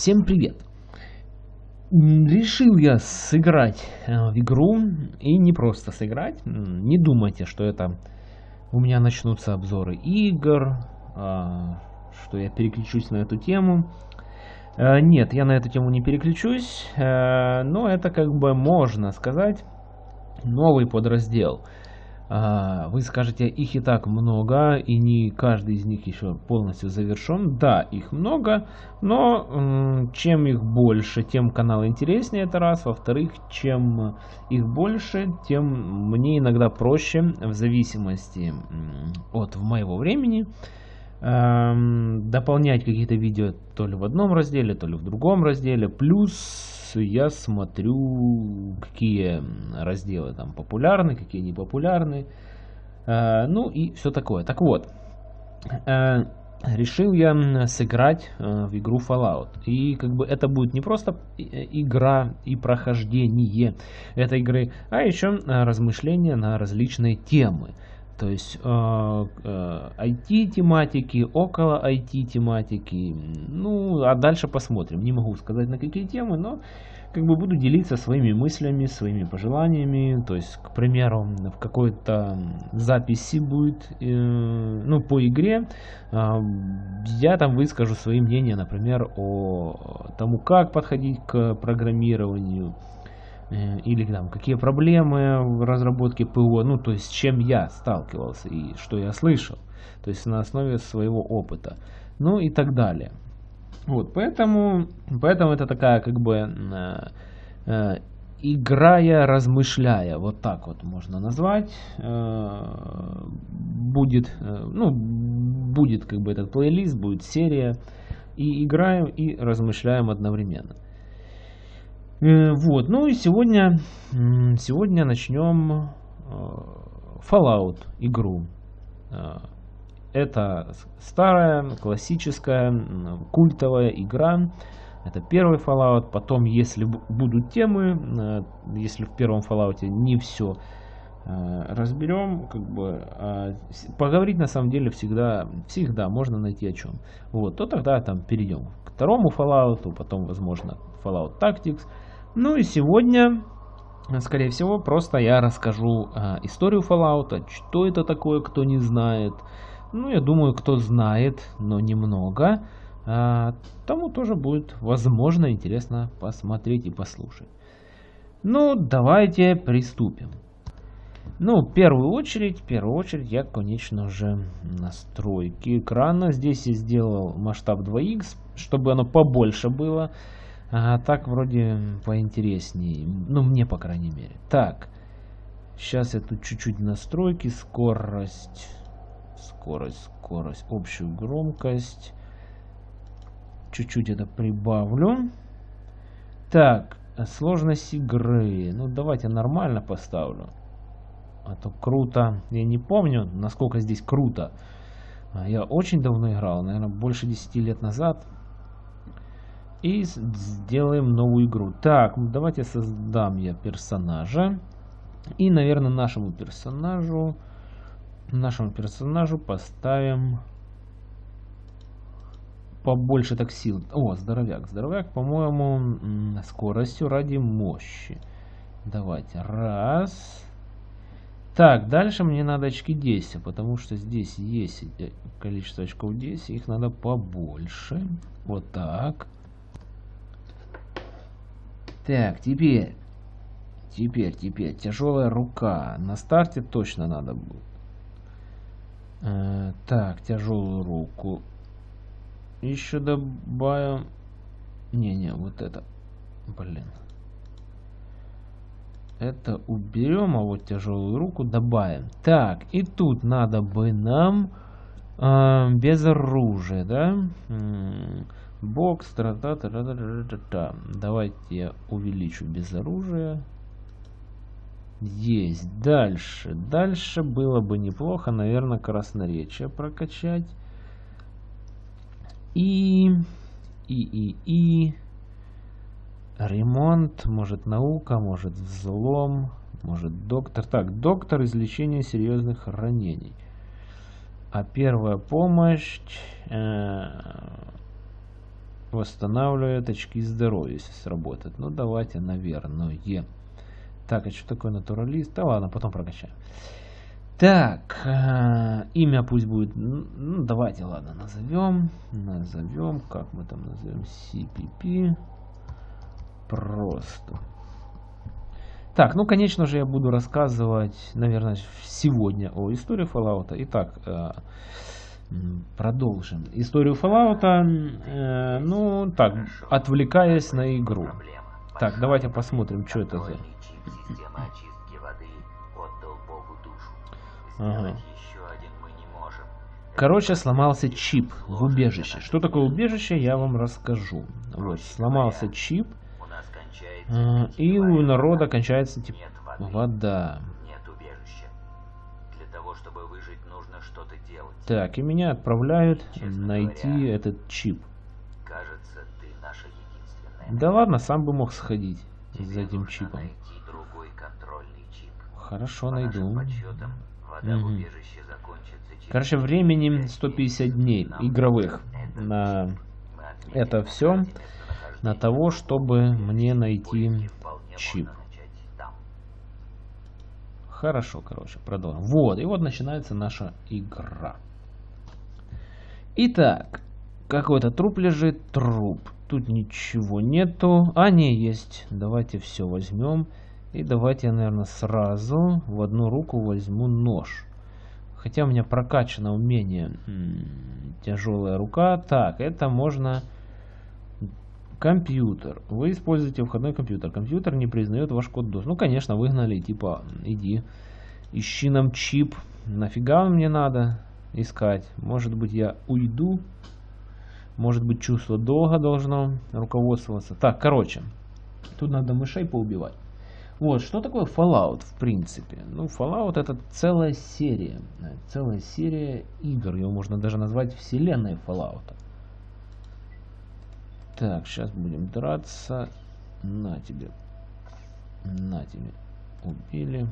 Всем привет! Решил я сыграть э, в игру, и не просто сыграть, не думайте, что это у меня начнутся обзоры игр, а, что я переключусь на эту тему. Э, нет, я на эту тему не переключусь, э, но это как бы можно сказать новый подраздел – вы скажете, их и так много, и не каждый из них еще полностью завершен. Да, их много, но чем их больше, тем канал интереснее, это раз. Во-вторых, чем их больше, тем мне иногда проще, в зависимости от моего времени, дополнять какие-то видео то ли в одном разделе, то ли в другом разделе. Плюс я смотрю, какие разделы там популярны, какие не популярны. Э, ну и все такое. Так вот, э, решил я сыграть э, в игру Fallout. И как бы это будет не просто игра и прохождение этой игры, а еще размышления на различные темы. То есть э, э, IT-тематики, около IT-тематики. Ну, а дальше посмотрим. Не могу сказать на какие темы, но как бы буду делиться своими мыслями, своими пожеланиями. То есть, к примеру, в какой-то записи будет, э, ну, по игре, э, я там выскажу свои мнения, например, о тому, как подходить к программированию, Э, или там какие проблемы в разработке ПО, ну то есть с чем я сталкивался и что я слышал, то есть на основе своего опыта, ну и так далее. Вот, поэтому, поэтому это такая как бы э, э, играя, размышляя, вот так вот можно назвать, э, будет, э, ну, будет как бы этот плейлист, будет серия, и играем, и размышляем одновременно. Э, вот, ну и сегодня, сегодня начнем э, Fallout игру. Э, это старая, классическая, культовая игра. Это первый Fallout. Потом, если будут темы, если в первом Fallout не все разберем, как бы а поговорить на самом деле всегда, всегда можно найти о чем. Вот, то тогда там перейдем к второму Fallout, потом, возможно, Fallout Tactics. Ну и сегодня, скорее всего, просто я расскажу э, историю Fallout, что это такое, кто не знает. Ну, я думаю, кто знает, но немного, э, тому тоже будет, возможно, интересно посмотреть и послушать. Ну, давайте приступим. Ну, в первую очередь, в первую очередь я, конечно же, настройки экрана. Здесь я сделал масштаб 2х, чтобы оно побольше было. А так вроде поинтереснее. Ну, мне, по крайней мере. Так. Сейчас я тут чуть-чуть настройки. Скорость. Скорость, скорость. Общую громкость. Чуть-чуть это прибавлю. Так. Сложность игры. Ну, давайте нормально поставлю. А то круто. Я не помню, насколько здесь круто. А я очень давно играл. Наверное, больше 10 лет назад. И сделаем новую игру. Так, давайте создам я персонажа. И, наверное, нашему персонажу, нашему персонажу поставим побольше так сил. О, здоровяк. Здоровяк, по-моему, скоростью ради мощи. Давайте. Раз. Так, дальше мне надо очки 10, потому что здесь есть количество очков 10. Их надо побольше. Вот так. Так, теперь. Теперь, теперь. Тяжелая рука. На старте точно надо будет. Э, так, тяжелую руку. Еще добавим. Не-не, вот это. Блин. Это уберем, а вот тяжелую руку добавим. Так, и тут надо бы нам э, без оружия, да? Бокс, та -та -та -та -та -та -та. Давайте я увеличу без оружия. Есть. Дальше. Дальше было бы неплохо, наверное, красноречие прокачать. И... И, и, и... Ремонт, может наука, может взлом, может доктор. Так, доктор излечения серьезных ранений. А первая помощь... Э восстанавливает очки здоровья, если сработает. Ну, давайте, наверное. Так, а что такое натуралист? Да ладно, потом прокачаем. Так, э, имя пусть будет, ну, давайте, ладно, назовем, назовем, как мы там назовем, CPP, просто. Так, ну, конечно же, я буду рассказывать, наверное, сегодня о истории Fallout. Итак, э, продолжим. Историю Fallout, э, ну, так, отвлекаясь на игру. Так, давайте посмотрим, что это за... Ага. Короче, сломался чип в убежище. Что такое убежище, я вам расскажу. Вот, сломался чип, а, и у народа кончается типа вода. Так, и меня отправляют найти этот чип. Кажется, ты наша Да ладно, сам бы мог сходить Тебе за этим чипом. Хорошо, По найду. Подсчетам, угу. Короче, времени 150 дней игровых на это все, на того, чтобы мне найти чип. Хорошо, короче, продолжим. Вот, и вот начинается наша игра. Итак, какой-то труп лежит, труп. Тут ничего нету. А, не, есть. Давайте все возьмем. И давайте я, наверное, сразу в одну руку возьму нож. Хотя у меня прокачано умение тяжелая рука. Так, это можно... Компьютер. Вы используете входной компьютер. Компьютер не признает ваш код DOS. Ну, конечно, выгнали, типа, иди, ищи нам чип. Нафига он мне надо искать? Может быть, я уйду? Может быть, чувство долга должно руководствоваться. Так, короче, тут надо мышей поубивать. Вот, что такое Fallout в принципе? Ну, Fallout это целая серия. Целая серия игр. Его можно даже назвать вселенной Fallout. Так, сейчас будем драться. На тебе. На тебе. Убили.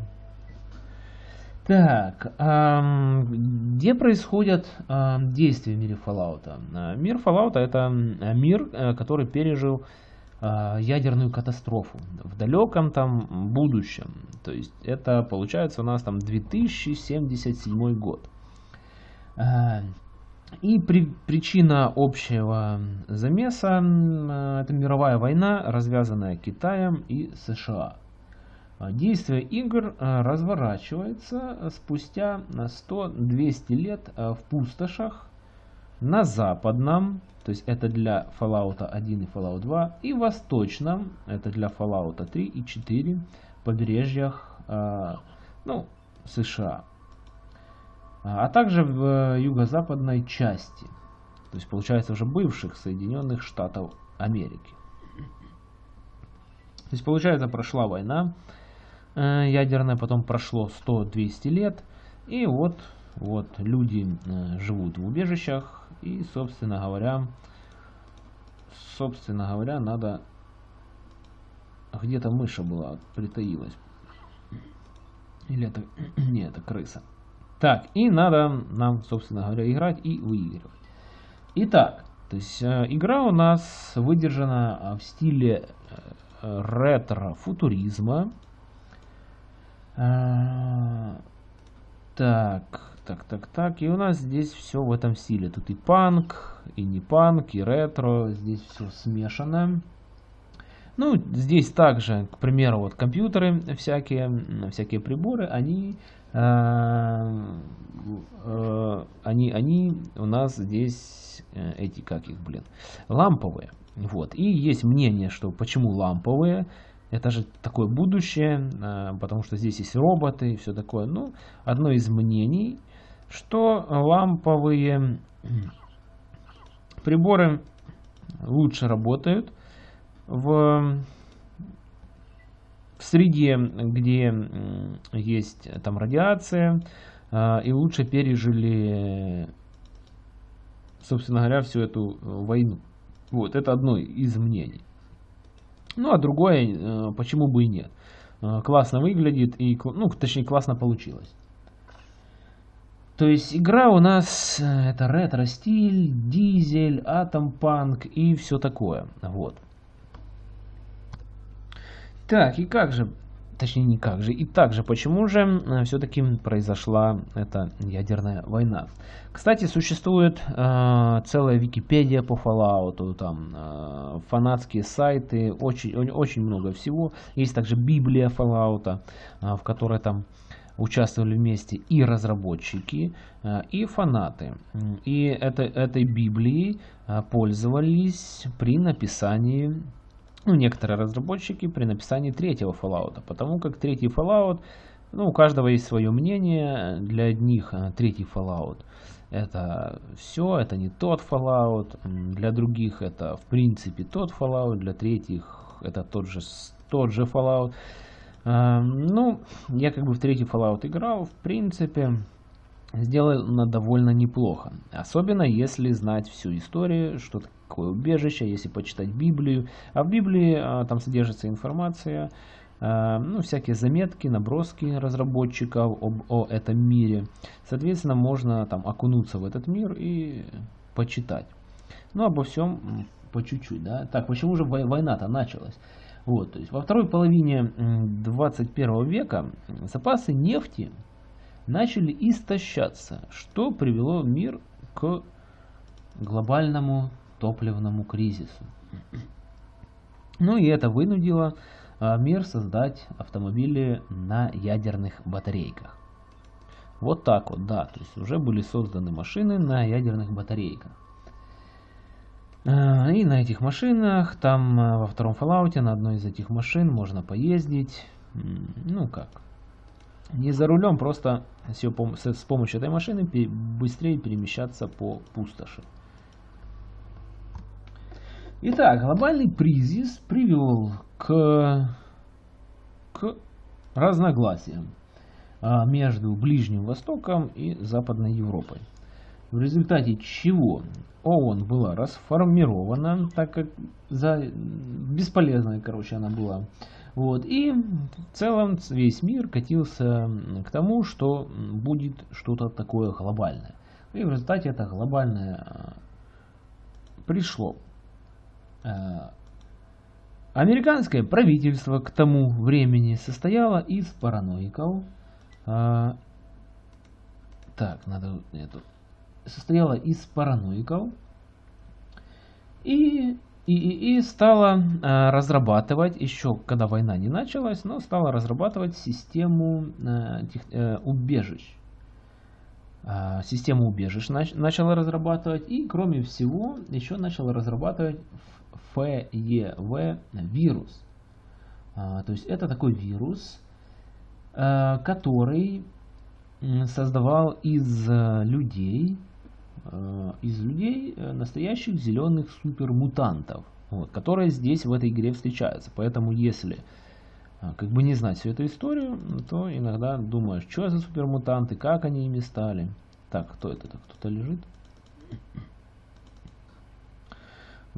Так, где происходят действия в мире Fallout? Мир Fallout это мир, э, который пережил а, ядерную катастрофу в далеком там будущем. То есть это получается у нас там 2077 год. А, и при, причина общего замеса это мировая война, развязанная Китаем и США. А, действие игр разворачивается спустя 100-200 лет в пустошах на западном то есть это для Fallout 1 и Fallout 2. И восточном, это для Fallout 3 и 4, побережьях ну, США. А, а также в э, юго-западной части. То есть получается уже бывших Соединенных Штатов Америки. То есть получается прошла война э, ядерная, потом прошло 100-200 лет. И вот, вот люди э, живут в убежищах, и, собственно говоря, собственно говоря, надо... Где-то мыша была, притаилась. Или это... Не, это крыса. Так, и надо нам, собственно говоря, играть и выигрывать. Итак, то есть э, игра у нас выдержана в стиле ретро-футуризма. Э, так, так, так, так. И у нас здесь все в этом стиле. Тут и панк, и не панк, и ретро. Здесь все смешано. Ну, здесь также, к примеру, вот компьютеры всякие, всякие приборы, они, э, э, они, они у нас здесь, э, эти, как их, блин, ламповые. Вот. И есть мнение, что почему ламповые, это же такое будущее, э, потому что здесь есть роботы и все такое. Ну, одно из мнений что ламповые приборы лучше работают в, в среде, где есть там радиация, а, и лучше пережили, собственно говоря, всю эту войну. Вот, это одно из мнений. Ну, а другое, э, почему бы и нет. Э, классно выглядит, и, ну, точнее, классно получилось. То есть игра у нас э, это ретро-стиль, дизель, атом-панк и все такое. Вот. Так, и как же, точнее не как же, и также почему же э, все-таки произошла эта ядерная война. Кстати, существует э, целая Википедия по Fallout, там э, фанатские сайты, очень, очень много всего. Есть также Библия Fallout, э, в которой там участвовали вместе и разработчики, э, и фанаты. И это, этой Библией э, пользовались при написании, ну, некоторые разработчики при написании третьего Fallout, потому как третий Fallout, ну, у каждого есть свое мнение, для одних э, третий Fallout это все, это не тот Fallout, для других это в принципе тот Fallout, для третьих это тот же, тот же Fallout. Эм, ну, я как бы в третий Fallout играл, в принципе, сделано довольно неплохо. Особенно если знать всю историю, что такое убежище, если почитать Библию. А в Библии а, там содержится информация, а, ну, всякие заметки, наброски разработчиков об, о этом мире. Соответственно, можно там окунуться в этот мир и почитать. Ну, обо всем по чуть-чуть, да. Так, почему же война-то началась? Вот, то есть во второй половине 21 века запасы нефти начали истощаться, что привело мир к глобальному топливному кризису. Ну и это вынудило а, мир создать автомобили на ядерных батарейках. Вот так вот, да, то есть уже были созданы машины на ядерных батарейках. Э, и на этих машинах, там э, во втором Fallout, на одной из этих машин можно поездить. Ну как, не за рулем, просто с помощью этой машины быстрее перемещаться по пустоши. Итак, глобальный кризис привел к, к разногласиям а, между Ближним Востоком и Западной Европой в результате чего ООН была расформирована, так как за бесполезная, короче, она была. Вот, и в целом весь мир катился к тому, что будет что-то такое глобальное. И в результате это глобальное а, пришло. А, американское правительство к тому времени состояло из параноиков. А, так, надо эту состояла из параноиков и, и, и, и стала э, разрабатывать, еще когда война не началась, но стала разрабатывать систему э, тех, э, убежищ. Э, систему убежищ нач, начала разрабатывать и, кроме всего, еще начала разрабатывать ФЕВ вирус. Э, то есть это такой вирус, э, который создавал из э, людей Э, из людей э, настоящих зеленых супермутантов, вот, которые здесь в этой игре встречаются. Поэтому если как бы не знать всю эту историю, то иногда думаешь, что за супермутанты, как они ими стали. Так, кто это? Кто-то лежит?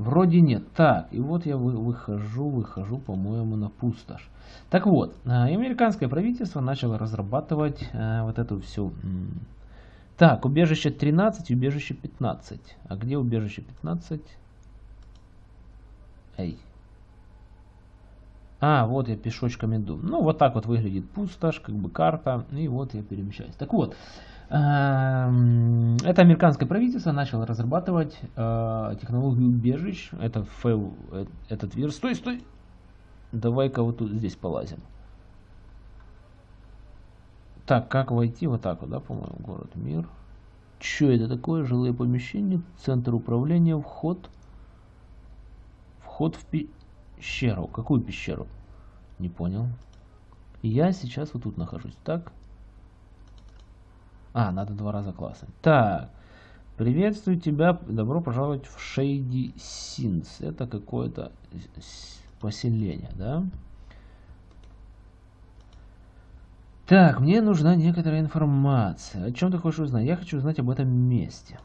Вроде нет. Так, и вот я выхожу, выхожу, по-моему, на пустошь. Так вот, американское правительство начало разрабатывать вот эту всю так, убежище 13, убежище 15. А где убежище 15? Эй. А, вот я пешочком иду. Ну, вот так вот выглядит пустошь, как бы карта. И вот я перемещаюсь. Так вот, это американское правительство начало разрабатывать э, технологию убежищ. Это FEV, э, этот вирус. Стой, стой! Давай-ка вот тут здесь полазим. Так, как войти? Вот так вот, да, по-моему, город Мир. Что это такое? Жилые помещения, центр управления, вход. Вход в пещеру. Какую пещеру? Не понял. Я сейчас вот тут нахожусь. Так. А, надо два раза классать. Так. Приветствую тебя. Добро пожаловать в Шейди Синс. Это какое-то поселение, да? Так, мне нужна некоторая информация. О чем ты хочешь узнать? Я хочу узнать об этом месте.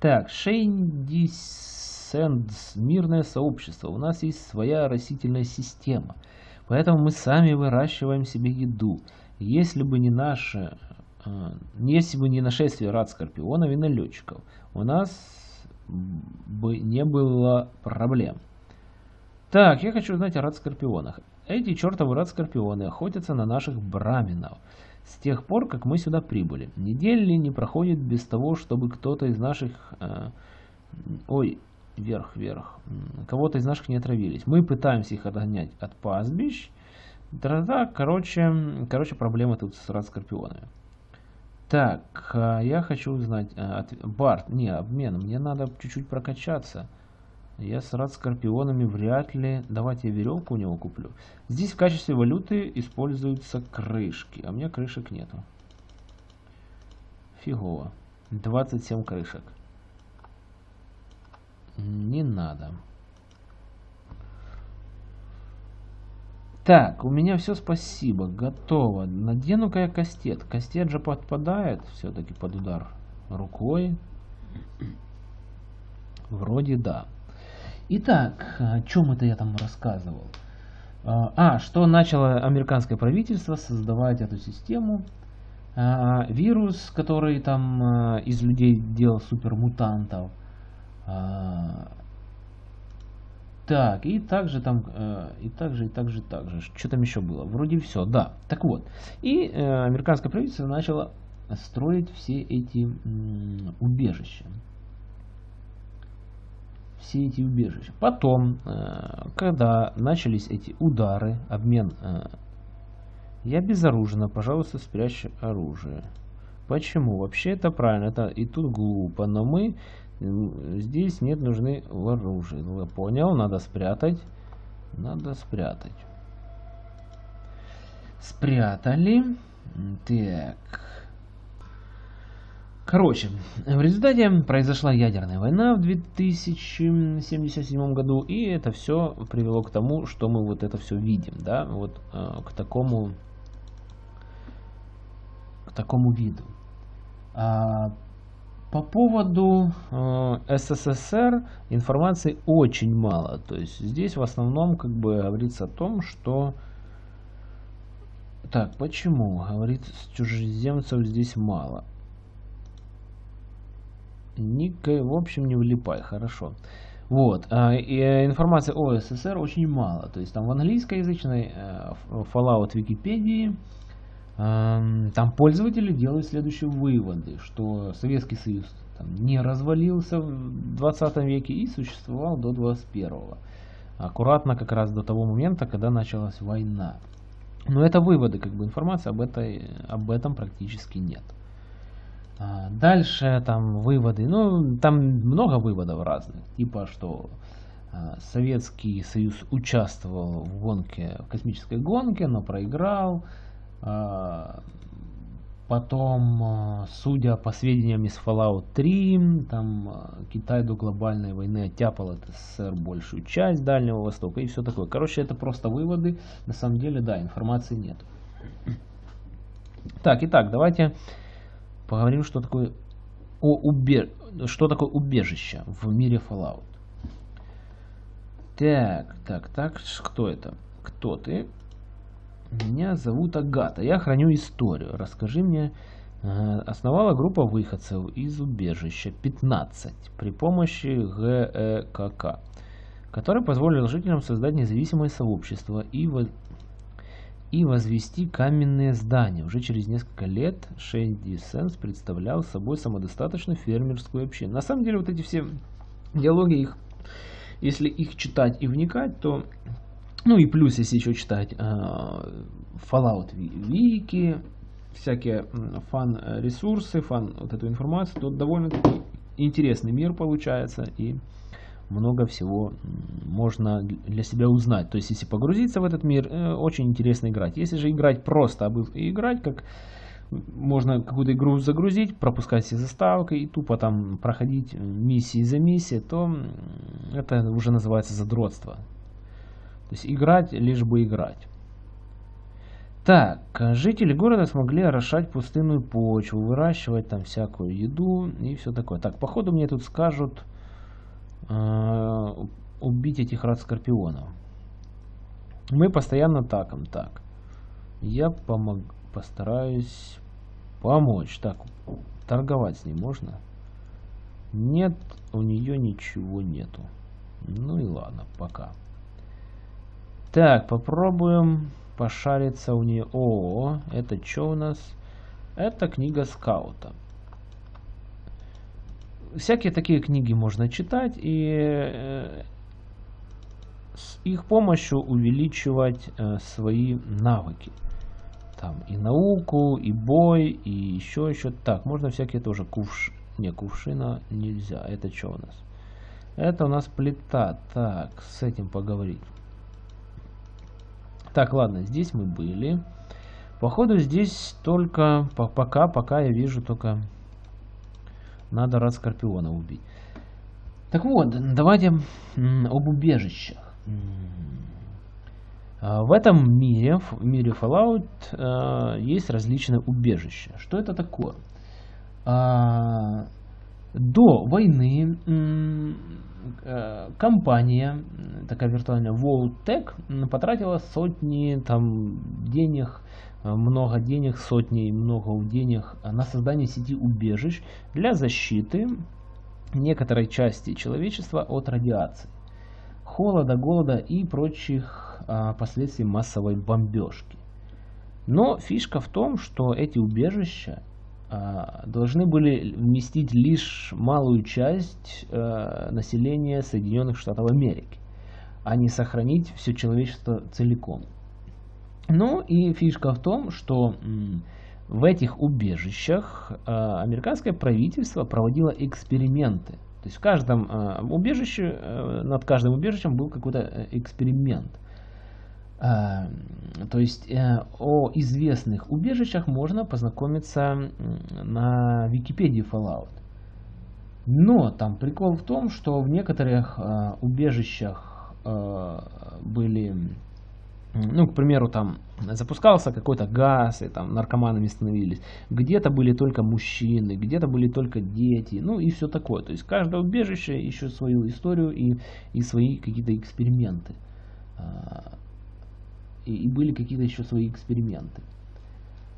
Так, Шейндисендс, мирное сообщество. У нас есть своя растительная система. Поэтому мы сами выращиваем себе еду. Если бы не наше если бы не нашествие рад скорпионов и налетчиков, у нас бы не было проблем. Так, я хочу узнать о рад скорпионах. Эти чертовы рад скорпионы охотятся на наших браминов. С тех пор, как мы сюда прибыли. Недели не проходит без того, чтобы кто-то из наших... Э, ой, вверх, вверх. Кого-то из наших не отравились. Мы пытаемся их отгонять от пастбищ. Да-да, короче, короче, проблемы тут с рад скорпионами. Так, а я хочу узнать... А. Барт, не, обмен. Мне надо чуть-чуть прокачаться. Я с рад скорпионами вряд ли... Давайте я веревку у него куплю. Здесь в качестве валюты используются крышки. А у меня крышек нету. Фигово. 27 крышек. Не надо. Так, у меня все, спасибо, готово. Надену-ка я кастет. Кастет же подпадает все-таки под удар рукой. Вроде да. Итак, о чем это я там рассказывал? А, а, что начало американское правительство создавать эту систему. А, вирус, который там а, из людей делал супермутантов. Так, и также там, и также, и также, также. Что там еще было? Вроде все, да. Так вот. И э, американское правительство начало строить все эти убежища все эти убежища. Потом, э, когда начались эти удары, обмен, э, я безоружна, пожалуйста, спрячь оружие. Почему? Вообще это правильно, это и тут глупо, но мы здесь нет нужны в оружии. Ну, я понял, надо спрятать. Надо спрятать. Спрятали. Так. Короче, в результате произошла ядерная война в 2077 году, и это все привело к тому, что мы вот это все видим, да, вот э, к такому, к такому виду. А, по поводу э, СССР информации очень мало, то есть здесь в основном как бы говорится о том, что так, почему? Говорит, чужеземцев здесь мало. Ника, в общем, не влипай, хорошо. Вот, а, и э, информации о СССР очень мало. То есть там в английскоязычной э, Fallout Википедии там пользователи делают следующие выводы, что Советский Союз там, не развалился в 20 веке и существовал до 21 -го. Аккуратно как раз до того момента, когда началась война. Но это выводы, как бы информации об, этой, об этом практически нет. А, дальше там выводы, ну там много выводов разных, типа что а, Советский Союз участвовал в гонке, в космической гонке, но проиграл. А, потом, судя по сведениям из Fallout 3, там Китай до глобальной войны оттяпал от СССР большую часть Дальнего Востока и все такое. Короче, это просто выводы. На самом деле, да, информации нет. Так, итак, давайте Поговорим, что такое, о убе... что такое убежище в мире Fallout. Так, так, так, кто это? Кто ты? Меня зовут Агата. Я храню историю. Расскажи мне. Э, основала группа выходцев из убежища 15 при помощи ГЭКК, который позволил жителям создать независимое сообщество и и возвести каменные здания. Уже через несколько лет Шенди Сенс представлял собой самодостаточную фермерскую общину. На самом деле вот эти все диалоги, их, если их читать и вникать, то... Ну и плюс, если еще читать э, Fallout Wiki, всякие фан-ресурсы, фан вот эту информацию, то довольно интересный мир получается. И много всего можно для себя узнать. То есть, если погрузиться в этот мир, э, очень интересно играть. Если же играть просто, а играть как можно какую-то игру загрузить, пропускать все заставки и тупо там проходить миссии за миссией, то это уже называется задротство. То есть играть лишь бы играть. Так, жители города смогли орошать пустынную почву, выращивать там всякую еду и все такое. Так, походу мне тут скажут, э, убить этих рад скорпионов. Мы постоянно таком. Так. Я помог, постараюсь Помочь. Так, торговать с ней можно? Нет, у нее ничего нету. Ну и ладно, пока. Так, попробуем пошариться у нее. О, это что у нас? Это книга скаута. Всякие такие книги можно читать и э, с их помощью увеличивать э, свои навыки. Там и науку, и бой, и еще еще. Так, можно всякие тоже кувш... Не, кувшина нельзя. Это что у нас? Это у нас плита. Так, с этим поговорить. Так, ладно, здесь мы были. Походу здесь только... Пока, пока я вижу только... Надо раз Скорпиона убить. Так вот, давайте об убежищах. А, в этом мире, в мире Fallout, а, есть различные убежища. Что это такое? А, до войны компания, такая виртуальная Voltec, потратила сотни там денег, много денег, сотни, много денег на создание сети убежищ для защиты некоторой части человечества от радиации холода, голода и прочих а, последствий массовой бомбежки. Но фишка в том, что эти убежища должны были вместить лишь малую часть а, населения Соединенных Штатов Америки, а не сохранить все человечество целиком. Ну и фишка в том, что в этих убежищах а, американское правительство проводило эксперименты – то есть в каждом э, убежище, э, над каждым убежищем был какой-то э, эксперимент. Э, то есть э, о известных убежищах можно познакомиться на Википедии Fallout. Но там прикол в том, что в некоторых э, убежищах э, были ну, к примеру, там запускался какой-то газ, и там наркоманами становились. Где-то были только мужчины, где-то были только дети, ну и все такое. То есть каждое убежище еще свою историю и, и свои какие-то эксперименты. А, и, были какие-то еще свои эксперименты.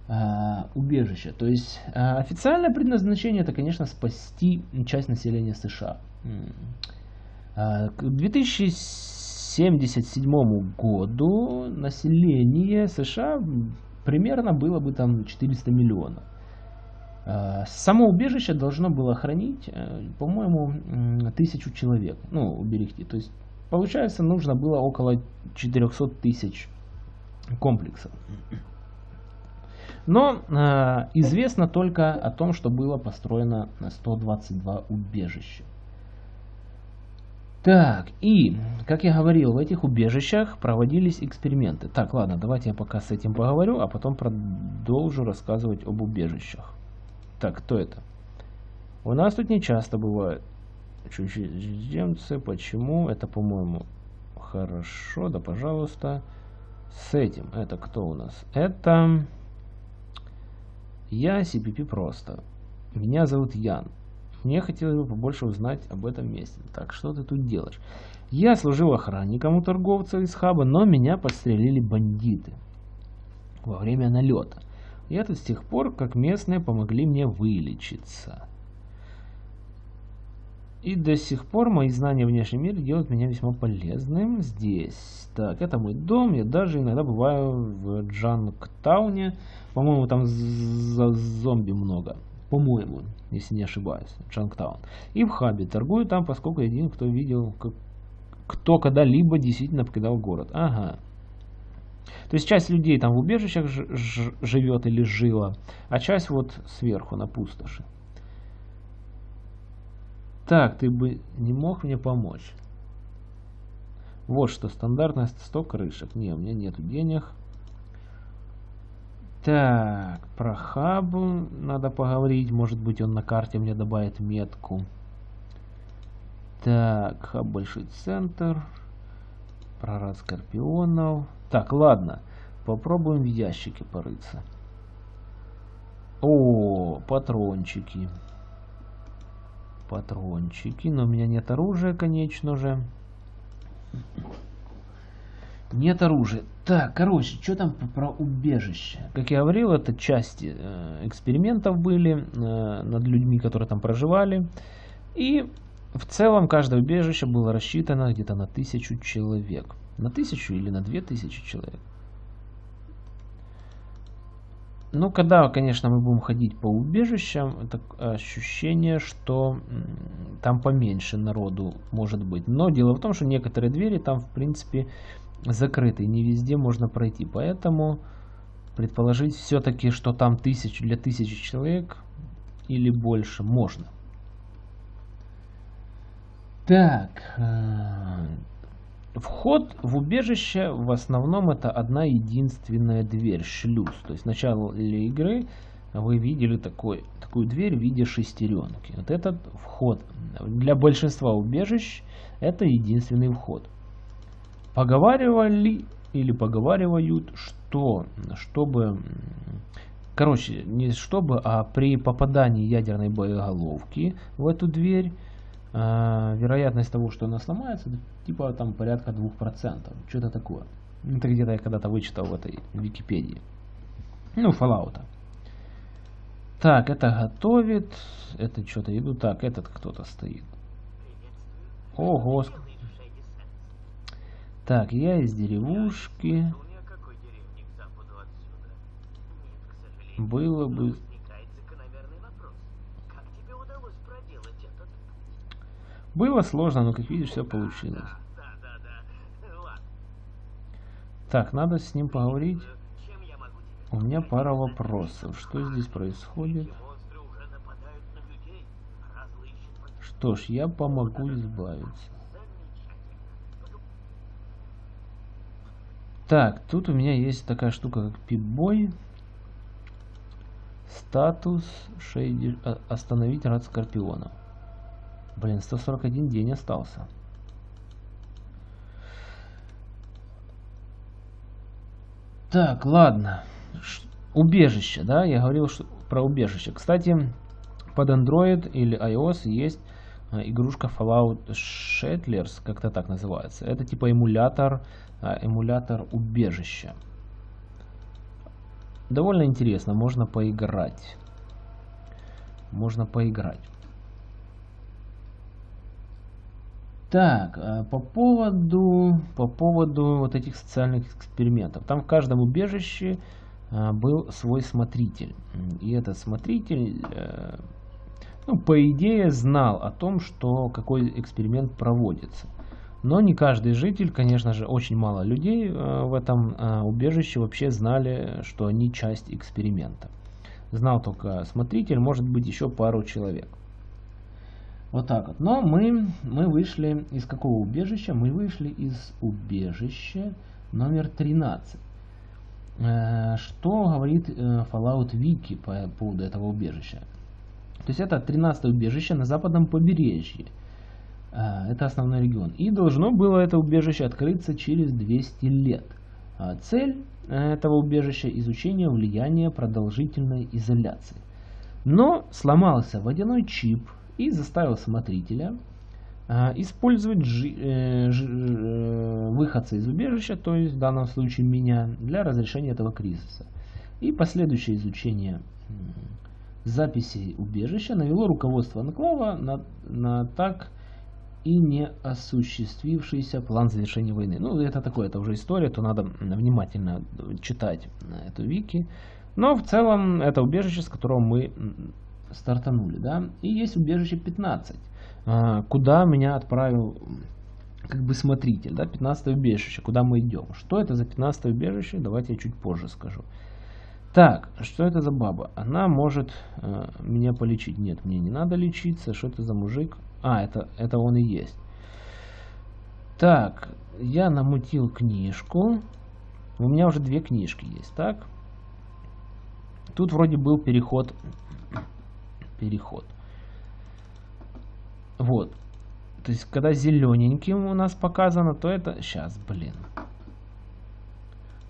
Uh, убежище. То есть uh, официальное предназначение это, конечно, спасти часть населения США. Uh, к 2000 1977 году население США примерно было бы там 400 миллионов. А, само убежище должно было хранить, э, по-моему, тысячу человек, ну, уберегти. То есть, получается, нужно было около 400 тысяч комплексов. Но э, известно только о том, что было построено 122 убежища. Так, и, как я говорил, в этих убежищах проводились эксперименты. Так, ладно, давайте я пока с этим поговорю, а потом продолжу рассказывать об убежищах. Так, кто это? У нас тут не часто бывает чужеземцы. Почему? Это, по-моему, хорошо. Да, пожалуйста. С этим. Это кто у нас? Это... Я CPP просто. Меня зовут Ян. Мне хотелось бы побольше узнать об этом месте. Так, что ты тут делаешь? Я служил охранником у торговца из хаба, но меня подстрелили бандиты во время налета. Я тут с тех пор, как местные помогли мне вылечиться. И до сих пор мои знания внешнем мире делают меня весьма полезным здесь. Так, это мой дом. Я даже иногда бываю в Джанктауне. По-моему, там зомби много по-моему, если не ошибаюсь, Джанктаун. И в хабе торгую там, поскольку один, кто видел, как, кто когда-либо действительно покидал город. Ага. То есть часть людей там в убежищах живет или жила, а часть вот сверху на пустоши. Так, ты бы не мог мне помочь? Вот что, стандартная 100 крышек. Не, у меня нету денег. Так, про хаб надо поговорить. Может быть он на карте мне добавит метку. Так, хаб большой центр. Прорад скорпионов. Так, ладно. Попробуем в ящике порыться. О, патрончики. Патрончики. Но у меня нет оружия, конечно же. Нет оружия. Так, короче, что там про убежище? Как я говорил, это части э, экспериментов были э, над людьми, которые там проживали. И в целом каждое убежище было рассчитано где-то на тысячу человек. На тысячу или на две тысячи человек. Ну, когда, конечно, мы будем ходить по убежищам, это ощущение, что там поменьше народу может быть. Но дело в том, что некоторые двери там, в принципе, закрыты. Не везде можно пройти. Поэтому предположить все-таки, что там тысячу для тысячи человек или больше можно. Так, э, Вход в убежище в основном это одна единственная дверь, шлюз. То есть в начале игры вы видели такой, такую дверь в виде шестеренки. Вот этот вход для большинства убежищ это единственный вход. Поговаривали или поговаривают, что чтобы, короче, не чтобы, а при попадании ядерной боеголовки в эту дверь а, вероятность того, что она сломается, типа там порядка 2%. Что-то такое. Это где-то я когда-то вычитал в этой Википедии. Ну, Fallout. Так, это готовит. Это что-то иду. Так, этот кто-то стоит. Ого. Так, я из деревушки. Было бы Было сложно, но как видишь, все получилось. Так, надо с ним поговорить. У меня пара вопросов. Что здесь происходит? Что ж, я помогу избавиться. Так, тут у меня есть такая штука, как пипбой. Статус шейди... А, остановить рад скорпиона. Блин, 141 день остался. Так, ладно. Убежище, да? Я говорил что про убежище. Кстати, под Android или iOS есть а, игрушка Fallout Settlers, как-то так называется. Это типа эмулятор, а, эмулятор убежища. Довольно интересно, можно поиграть. Можно поиграть. Так, э, по поводу, по поводу вот этих социальных экспериментов. Там в каждом убежище э, был свой смотритель. И этот смотритель, э, ну, по идее, знал о том, что какой эксперимент проводится. Но не каждый житель, конечно же, очень мало людей в этом убежище вообще знали, что они часть эксперимента. Знал только смотритель, может быть еще пару человек. Вот так вот. Но мы, мы вышли из какого убежища? Мы вышли из убежища номер 13. Э, что говорит э, Fallout Wiki по поводу этого убежища? То есть это 13 убежище на западном побережье. Э, это основной регион. И должно было это убежище открыться через 200 лет. Цель этого убежища – изучение влияния продолжительной изоляции. Но сломался водяной чип – и заставил смотрителя а, использовать жи, э, жи, э, выходца из убежища, то есть в данном случае меня, для разрешения этого кризиса. И последующее изучение записей убежища навело руководство Анклава на, на так и не осуществившийся план завершения войны. Ну, это такое, это уже история, то надо внимательно читать эту вики. Но в целом это убежище, с которого мы стартанули, да, и есть убежище 15, а, куда меня отправил как бы смотритель, да, 15 убежище, куда мы идем. Что это за 15 убежище, давайте я чуть позже скажу. Так, что это за баба? Она может э, меня полечить. Нет, мне не надо лечиться. Что это за мужик? А, это, это он и есть. Так, я намутил книжку. У меня уже две книжки есть, так? Тут вроде был переход переход. Вот. То есть, когда зелененьким у нас показано, то это... Сейчас, блин.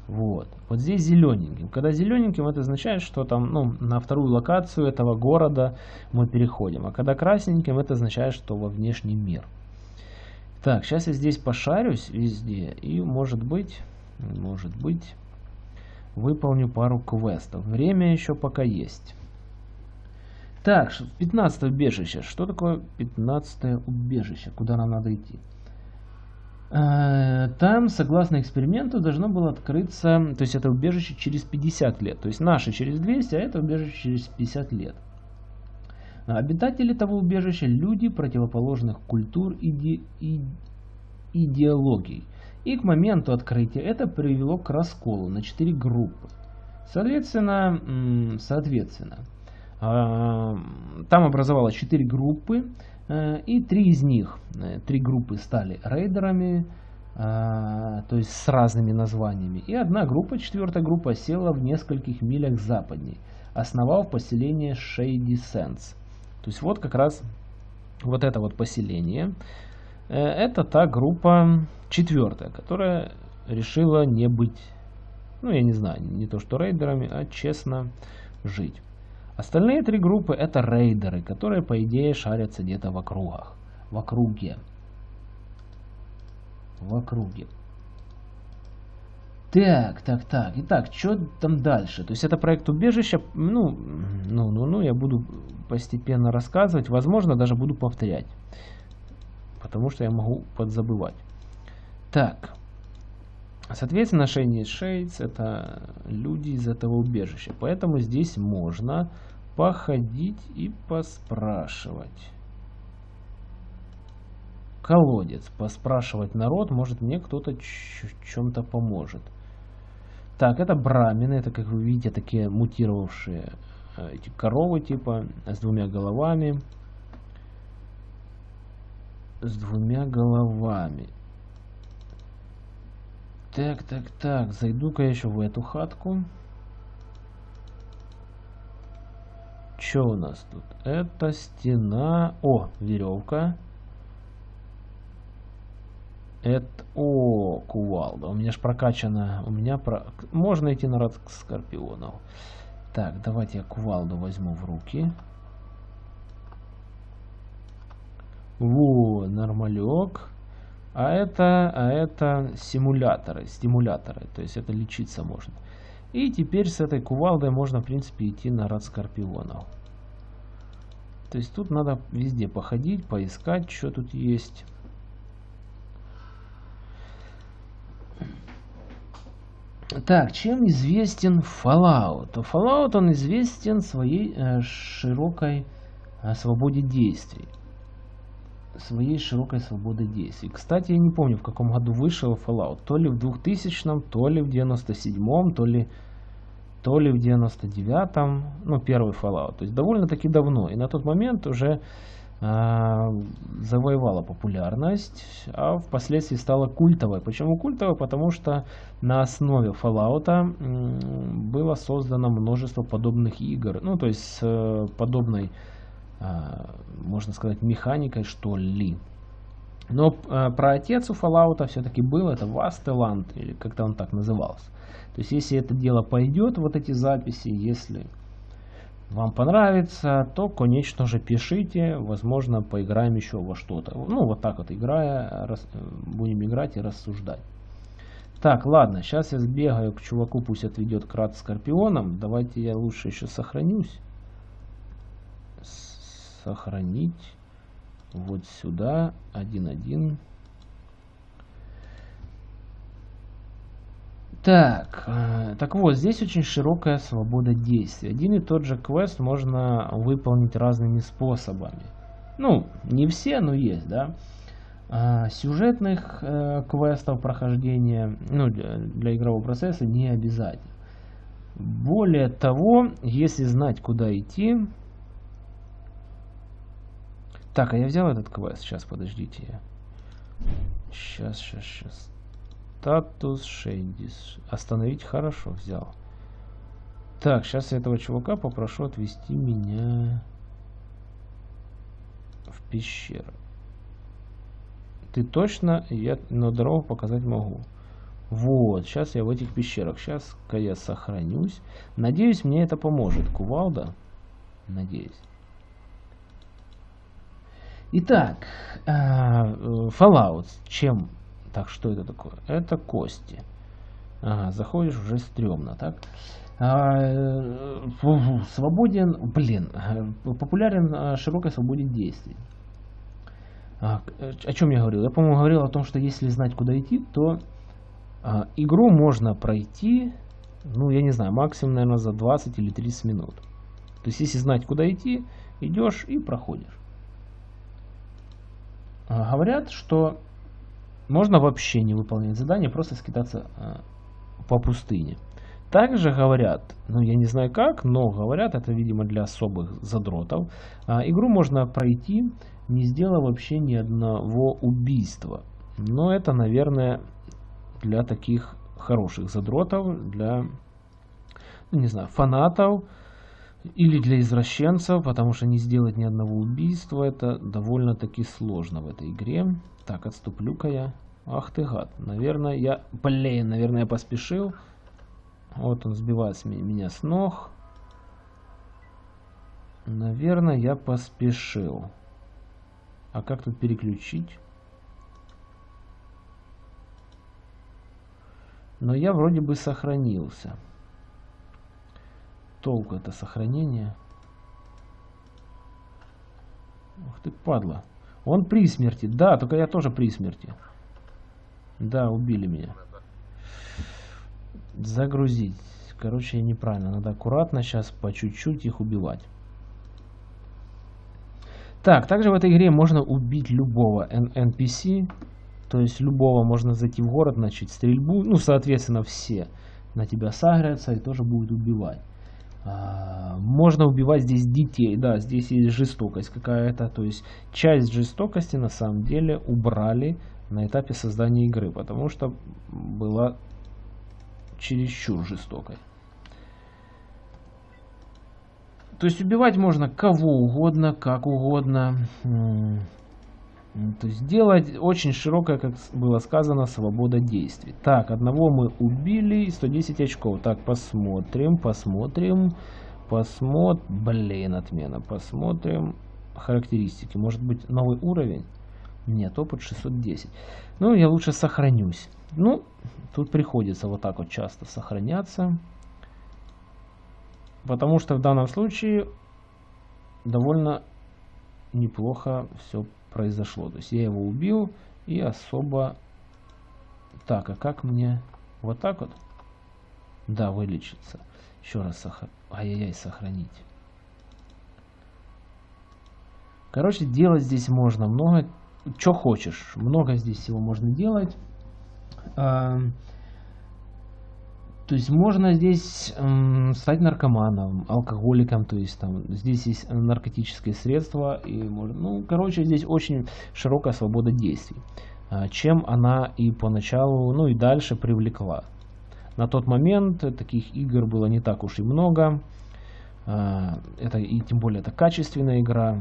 Вот. Вот здесь зелененьким. Когда зелененьким, это означает, что там, ну, на вторую локацию этого города мы переходим. А когда красненьким, это означает, что во внешний мир. Так, сейчас я здесь пошарюсь везде. И, может быть, Может быть. Выполню пару квестов. Время еще пока есть. Так, 15 убежище. Что такое 15 убежище? Куда нам надо идти? Э, там, согласно эксперименту, должно было открыться, то есть это убежище через 50 лет. То есть наше через 200, а это убежище через 50 лет. Обитатели того убежища – люди противоположных культур и, иде, идеологий. И к моменту открытия это привело к расколу на 4 группы. Соответственно, соответственно а, там образовалось 4 группы, Э, и три из них, э, три группы стали рейдерами, э, то есть с разными названиями. И одна группа, четвертая группа, села в нескольких милях западней, основав поселение Shady Sands. То есть вот как раз вот это вот поселение, это та группа четвертая, которая решила не быть, ну я не знаю, не то что рейдерами, а честно жить. Остальные три группы это рейдеры, которые по идее шарятся где-то в округах. В округе. В округе. Так, так, так. Итак, что там дальше? То есть это проект убежища. Ну, ну, ну, ну, я буду постепенно рассказывать. Возможно, даже буду повторять. Потому что я могу подзабывать. Так. Соответственно, Shiny Shades это люди из этого убежища. Поэтому здесь можно походить и поспрашивать. Колодец. Поспрашивать народ, может мне кто-то чем-то поможет. Так, это брамины, это, как вы видите, такие мутировавшие э, эти коровы, типа, с двумя головами. С двумя головами. Так, так, так, зайду-ка еще в эту хатку. Что у нас тут? Это стена... О, веревка. Это... О, кувалда. У меня ж прокачана... У меня про... Можно идти на рад скорпионов. Так, давайте я кувалду возьму в руки. Во, нормалек. А это, а это симуляторы, стимуляторы. То есть это лечиться можно. И теперь с этой кувалдой можно, в принципе, идти на рад скорпионов. То есть тут надо везде походить, поискать, что тут есть. Так, чем известен Fallout? Fallout он известен своей э, широкой э, свободе действий. Своей широкой свободой действий. Кстати, я не помню, в каком году вышел Fallout. То ли в 2000, то ли в 97, то ли то ли в 99-м, ну, первый Fallout. То есть довольно-таки давно. И на тот момент уже э, завоевала популярность, а впоследствии стала культовой. Почему культовой? Потому что на основе Fallout э, было создано множество подобных игр. Ну, то есть э, подобной, можно сказать, механикой, что ли. Но э, про отец у Fallout все-таки был, это Вастеланд, или как-то он так назывался. То есть, если это дело пойдет, вот эти записи, если вам понравится, то, конечно же, пишите. Возможно, поиграем еще во что-то. Ну, вот так вот играя, рас, будем играть и рассуждать. Так, ладно, сейчас я сбегаю к чуваку, пусть отведет крат скорпионом. Давайте я лучше еще сохранюсь. Сохранить. Вот сюда. 1.1. Так, э, так вот, здесь очень широкая свобода действий. Один и тот же квест можно выполнить разными способами. Ну, не все, но есть, да. А, сюжетных э, квестов прохождения, ну, для игрового процесса не обязательно. Более того, если знать, куда идти... Так, а я взял этот квест. Сейчас, подождите. Сейчас, сейчас, сейчас. Статус Шейдис. Остановить хорошо взял. Так, сейчас я этого чувака попрошу отвести меня в пещеру. Ты точно? Я на дорогу показать могу. Вот, сейчас я в этих пещерах. Сейчас-ка я сохранюсь. Надеюсь, мне это поможет. Кувалда? Надеюсь. Итак, э, Fallout. Чем так, что это такое? Это кости. Ага, заходишь уже стрёмно, так? А, э, свободен, блин, популярен а, широкой свободе действий. А, о чем я говорил? Я, по-моему, говорил о том, что если знать, куда идти, то а, игру можно пройти, ну, я не знаю, максимум, наверное, за 20 или 30 минут. То есть, если знать, куда идти, идешь и проходишь. А, говорят, что можно вообще не выполнять задание, просто скитаться а, по пустыне. Также говорят, ну я не знаю как, но говорят, это видимо для особых задротов, а, игру можно пройти, не сделав вообще ни одного убийства. Но это, наверное, для таких хороших задротов, для, ну, не знаю, фанатов или для извращенцев, потому что не сделать ни одного убийства, это довольно-таки сложно в этой игре. Так, отступлю-ка я. Ах ты гад. Наверное, я... Блин, наверное, я поспешил. Вот он сбивает меня с ног. Наверное, я поспешил. А как тут переключить? Но я вроде бы сохранился. Толку это сохранение. Ух ты, падла. Он при смерти. Да, только я тоже при смерти. Да, убили меня. Загрузить. Короче, неправильно. Надо аккуратно сейчас по чуть-чуть их убивать. Так, также в этой игре можно убить любого NPC. То есть любого можно зайти в город, начать стрельбу. Ну, соответственно, все на тебя сагрятся и тоже будут убивать. А, можно убивать здесь детей. Да, здесь есть жестокость какая-то. То есть часть жестокости на самом деле убрали на этапе создания игры. Потому что была чересчур жестокой. То есть убивать можно кого угодно, как угодно. То есть делать очень широкая, как было сказано, свобода действий. Так, одного мы убили, 110 очков. Так, посмотрим, посмотрим, посмотрим. Блин, отмена. Посмотрим характеристики. Может быть новый уровень? Нет, опыт 610. Ну, я лучше сохранюсь. Ну, тут приходится вот так вот часто сохраняться. Потому что в данном случае довольно неплохо все произошло. То есть я его убил и особо... Так, а как мне... Вот так вот? Да, вылечиться. Еще раз сохр... Ай-яй-яй, сохранить. Короче, делать здесь можно много что хочешь. Много здесь всего можно делать. То есть можно здесь стать наркоманом, алкоголиком, то есть там здесь есть наркотические средства и можно, ну, короче, здесь очень широкая свобода действий, а, чем она и поначалу, ну и дальше привлекла. На тот момент таких игр было не так уж и много, а, это и тем более это качественная игра,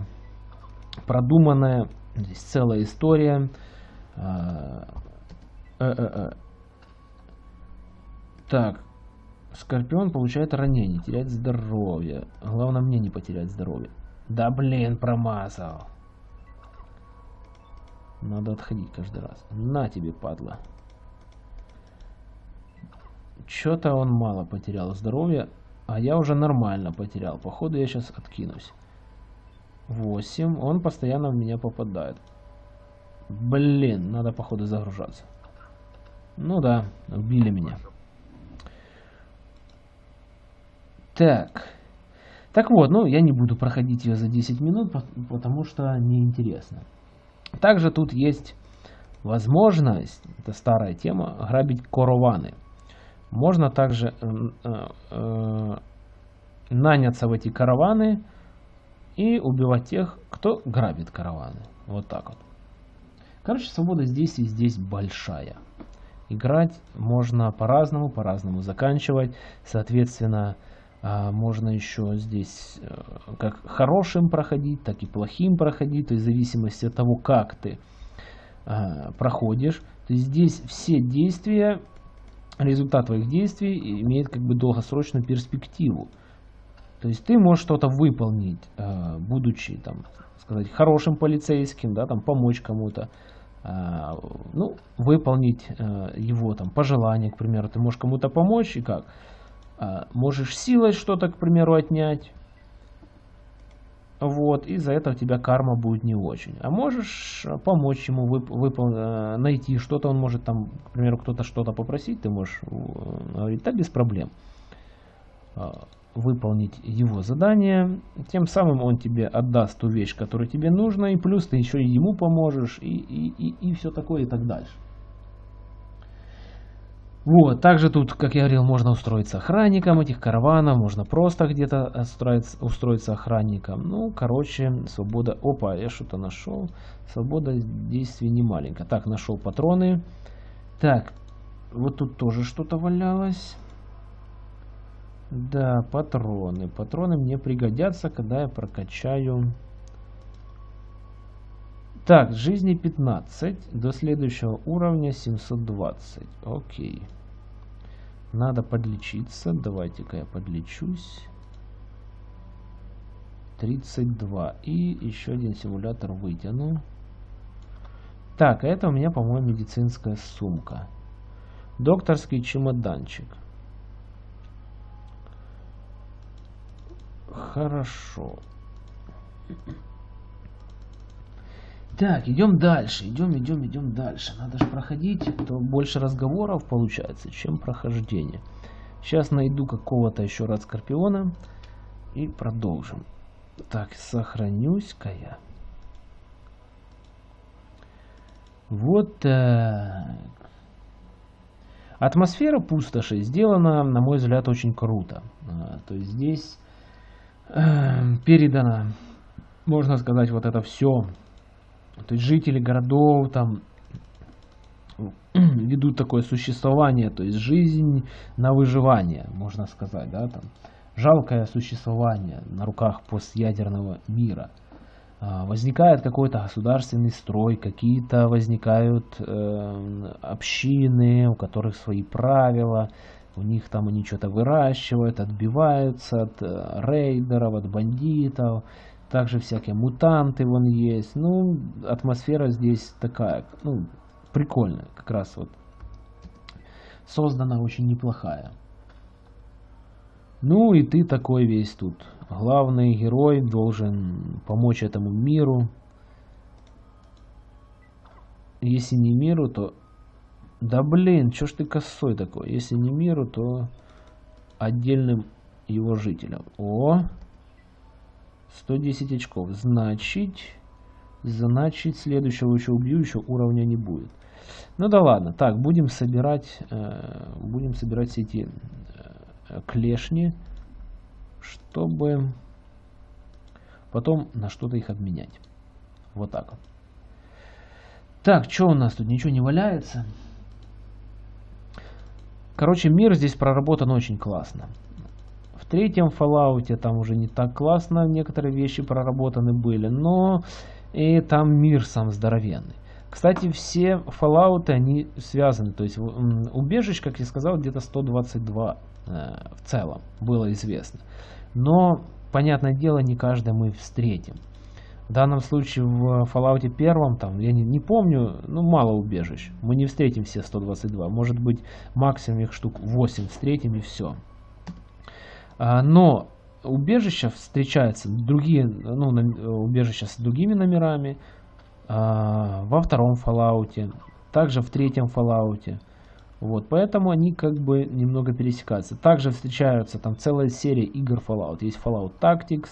продуманная, Здесь целая история. А, э, э, э. Так, Скорпион получает ранение, теряет здоровье. Главное мне не потерять здоровье. Да блин, промазал. Надо отходить каждый раз. На тебе, падла. Что-то он мало потерял здоровья, а я уже нормально потерял. Походу я сейчас откинусь. 8. Он постоянно в меня попадает. Блин, надо походу загружаться. Ну да, убили меня. Так. Так вот, ну я не буду проходить ее за 10 минут, потому что неинтересно. Также тут есть возможность, это старая тема, грабить корованы. Можно также э, э, наняться в эти караваны, и убивать тех, кто грабит караваны. Вот так вот. Короче, свобода действий здесь большая. Играть можно по-разному, по-разному заканчивать. Соответственно, можно еще здесь э, как хорошим проходить, так и плохим проходить. То есть в зависимости от того, как ты а, проходишь. То есть здесь все действия, результат твоих действий имеет как бы долгосрочную перспективу. То есть ты можешь что-то выполнить, э, будучи, там, сказать, хорошим полицейским, да, там, помочь кому-то, а, ну, выполнить а, его там пожелания, к примеру, ты можешь кому-то помочь и как? А, можешь силой что-то, к примеру, отнять, вот, и за это у тебя карма будет не очень. А можешь помочь ему вып выпол найти что-то, он может там, к примеру, кто-то что-то попросить, ты можешь говорить, да, без проблем выполнить его задание. Тем самым он тебе отдаст ту вещь, которая тебе нужна, и плюс ты еще и ему поможешь, и, и, и, и все такое, и так дальше. Вот, также тут, как я говорил, можно устроиться охранником этих караванов, можно просто где-то устроиться, устроиться охранником. Ну, короче, свобода... Опа, я что-то нашел. Свобода действий не маленькая. Так, нашел патроны. Так, вот тут тоже что-то валялось. Да, патроны. Патроны мне пригодятся, когда я прокачаю... Так, жизни 15. До следующего уровня 720. Окей. Надо подлечиться. Давайте-ка я подлечусь. 32. И еще один симулятор вытяну. Так, это у меня, по-моему, медицинская сумка. Докторский чемоданчик. Хорошо. Так, идем дальше, идем, идем, идем дальше. Надо же проходить, то больше разговоров получается, чем прохождение. Сейчас найду какого-то еще раз Скорпиона и продолжим. Так, сохранюсь-ка я. Вот так. Атмосфера пустоши сделана, на мой взгляд, очень круто. А, то есть здесь Эм, передано, можно сказать, вот это все. То есть жители городов там ведут такое существование, то есть жизнь на выживание, можно сказать, да, там жалкое существование на руках постъядерного мира. А, возникает какой-то государственный строй, какие-то возникают э, общины, у которых свои правила, у них там они что-то выращивают, отбиваются от э, рейдеров, от бандитов. Также всякие мутанты вон есть. Ну, атмосфера здесь такая, ну, прикольная. Как раз вот создана очень неплохая. Ну и ты такой весь тут. Главный герой должен помочь этому миру. Если не миру, то да блин, чё ж ты косой такой? Если не миру, то отдельным его жителям. О! 110 очков. Значит, значит следующего еще убью, еще уровня не будет. Ну да ладно. Так, будем собирать, э, будем собирать все эти э, клешни, чтобы потом на что-то их обменять. Вот так. Так, что у нас тут? Ничего не валяется. Короче, мир здесь проработан очень классно. Третьем Fallout там уже не так классно, некоторые вещи проработаны были, но и там мир сам здоровенный. Кстати, все Fallout, они связаны, то есть убежищ, как я сказал, где-то 122 э, в целом было известно. Но, понятное дело, не каждое мы встретим. В данном случае в Fallout 1, там, я не, не помню, ну мало убежищ. Мы не встретим все 122. Может быть максимум их штук 8 встретим и все. А, но убежища встречаются, другие, ну, убежища с другими номерами. А, во втором Fallout, также в третьем Fallout. Вот, поэтому они как бы немного пересекаются. Также встречаются там целая серия игр Fallout. Есть Fallout Tactics,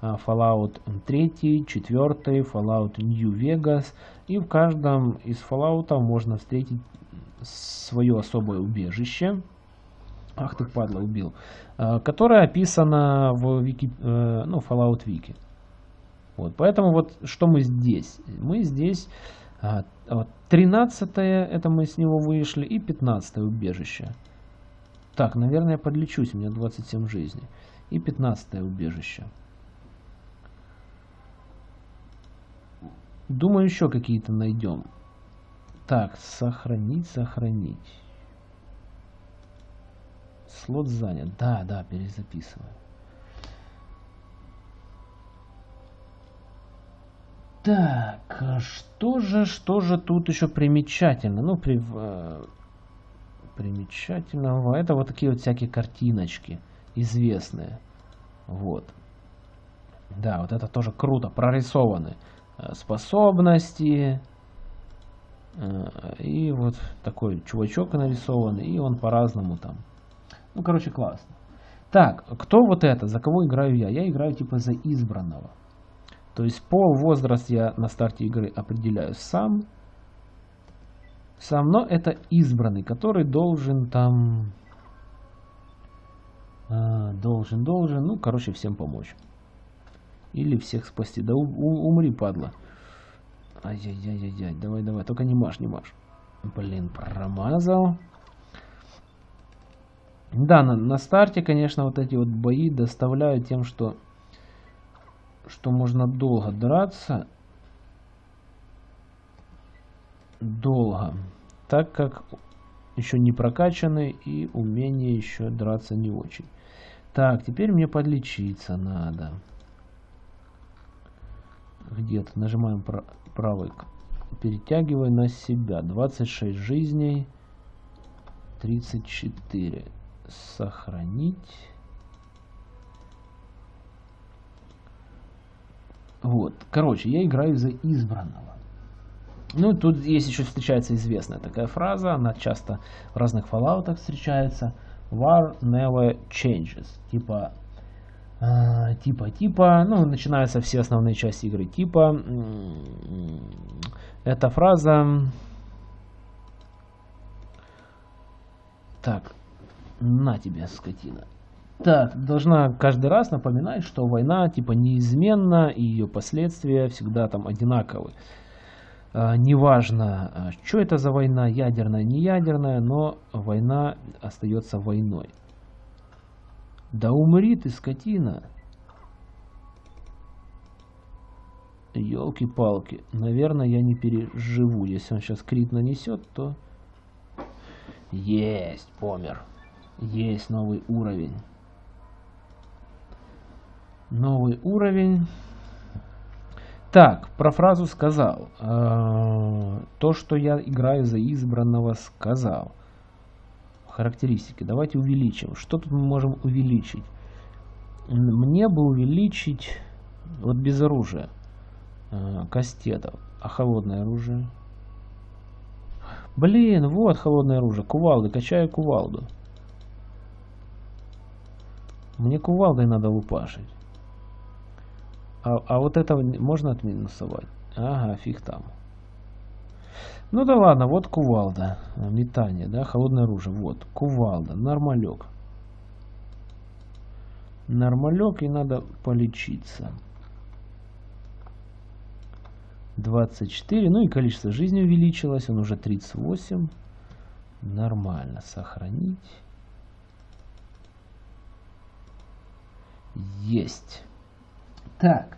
а, Fallout 3, 4, Fallout New Vegas. И в каждом из Fallout можно встретить свое особое убежище. Ах ты падла, убил. А, которое описано в вики, э, ну, Fallout Wiki. Вот, поэтому вот что мы здесь? Мы здесь 13 а, это мы с него вышли, и 15 убежище. Так, наверное, я подлечусь, у меня 27 жизней. И 15 убежище. Думаю, еще какие-то найдем. Так, сохранить, сохранить. Слот занят. Да, да, перезаписываю. Так, а что же, что же тут еще примечательно? Ну, при, э, примечательного. Это вот такие вот всякие картиночки известные. Вот. Да, вот это тоже круто, прорисованы э, способности. Э, и вот такой чувачок нарисованный, и он по-разному там. Ну, короче, классно. Так, кто вот это? За кого играю я? Я играю типа за избранного. То есть пол, возраст я на старте игры определяю сам. Сам, но это избранный, который должен там... Э, должен, должен, ну, короче, всем помочь. Или всех спасти. Да у, у, умри, падла. Ай-яй-яй-яй, давай, давай, только не маш, не маш. Блин, промазал. Да, на, на старте, конечно, вот эти вот бои доставляют тем, что, что можно долго драться. Долго. Так как еще не прокачаны и умение еще драться не очень. Так, теперь мне подлечиться надо. Где-то нажимаем правой, перетягивай на себя. 26 жизней, 34 сохранить. Вот, короче, я играю за избранного. Ну, тут есть еще встречается известная такая фраза, она часто в разных фоллаутах встречается. War never changes. Типа, э, типа, типа, ну, начинаются все основные части игры. Типа, эта фраза... Так, на тебе, скотина. Так, должна каждый раз напоминать, что война типа неизменна и ее последствия всегда там одинаковы. А, неважно, а, что это за война, ядерная, не ядерная, но война остается войной. Да умри ты, скотина. Елки-палки. Наверное, я не переживу. Если он сейчас крит нанесет, то... Есть, помер. Есть новый уровень. Новый уровень. Так, про фразу сказал. Э, то, что я играю за избранного, сказал. Характеристики. Давайте увеличим. Что тут мы можем увеличить? Мне бы увеличить вот без оружия э, кастетов. А холодное оружие? Блин, вот холодное оружие. Кувалды. Качаю кувалду. Мне кувалдой надо лупашить. А, а вот это можно отминусовать? Ага, фиг там. Ну да ладно, вот кувалда. Метание, да, холодное оружие. Вот, кувалда, нормалек. Нормалек и надо полечиться. 24. Ну и количество жизни увеличилось. Он уже 38. Нормально. Сохранить. Есть. Так.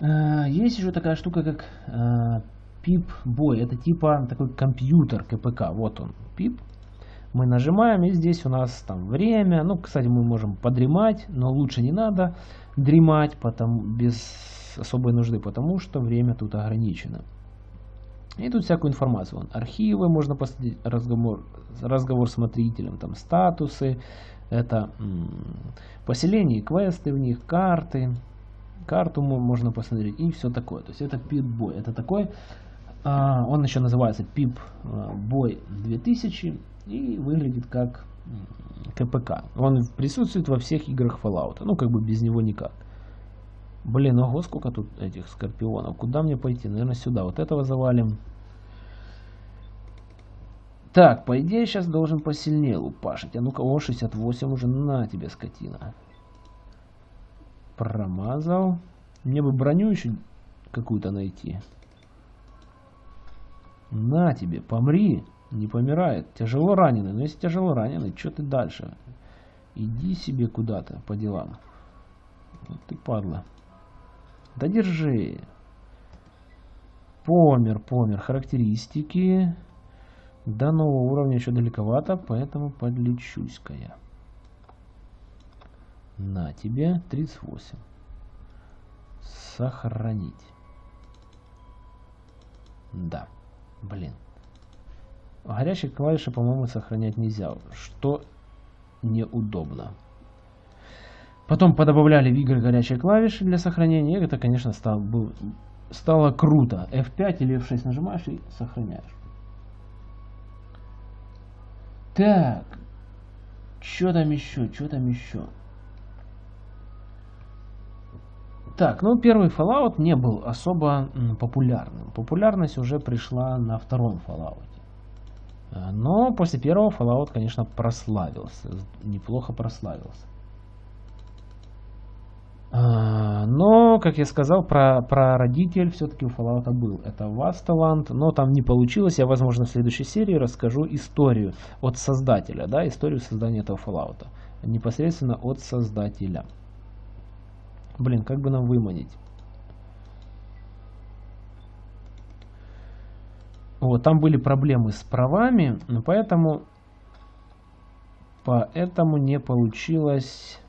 Э, есть еще такая штука, как э, PIP-бой. Это типа такой компьютер КПК. Вот он, PIP. Мы нажимаем, и здесь у нас там время. Ну, кстати, мы можем подремать, но лучше не надо дремать потому, без особой нужды, потому что время тут ограничено. И тут всякую информацию. Вон, архивы, можно посмотреть, разговор, разговор с смотрителем, там статусы, это поселение, квесты в них, карты. Карту можно посмотреть и все такое. То есть это пип-бой. Это такой, а, он еще называется пип-бой 2000 и выглядит как КПК. Он присутствует во всех играх Fallout. Ну, как бы без него никак. Блин, ого, сколько тут этих скорпионов. Куда мне пойти? Наверное, сюда. Вот этого завалим. Так, по идее, сейчас должен посильнее лупашить. А ну-ка, о, 68 уже на тебе, скотина. Промазал. Мне бы броню еще какую-то найти. На тебе, помри. Не помирает. Тяжело раненый. Но если тяжело раненый, что ты дальше? Иди себе куда-то по делам. Вот ты падла. Да держи. Помер, помер. Характеристики. До нового уровня еще далековато, поэтому подлечусь-ка я. На тебе 38. Сохранить. Да, блин. Горячие клавиши, по-моему, сохранять нельзя, что неудобно. Потом подобавляли в игры горячие клавиши для сохранения. И это, конечно, стало, был, стало круто. F5 или F6 нажимаешь и сохраняешь. Так. Что там еще? Что там еще? Так, ну первый Fallout не был особо популярным. Популярность уже пришла на втором Fallout. А, но после первого Fallout, конечно, прославился. Неплохо прославился. А, но, как я сказал, про, про родитель все-таки у Fallout был. Это Vastaland, но там не получилось. Я, возможно, в следующей серии расскажу историю от создателя, да, историю создания этого Fallout. Непосредственно от создателя. Блин, как бы нам выманить? Вот, там были проблемы с правами, поэтому, поэтому не получилось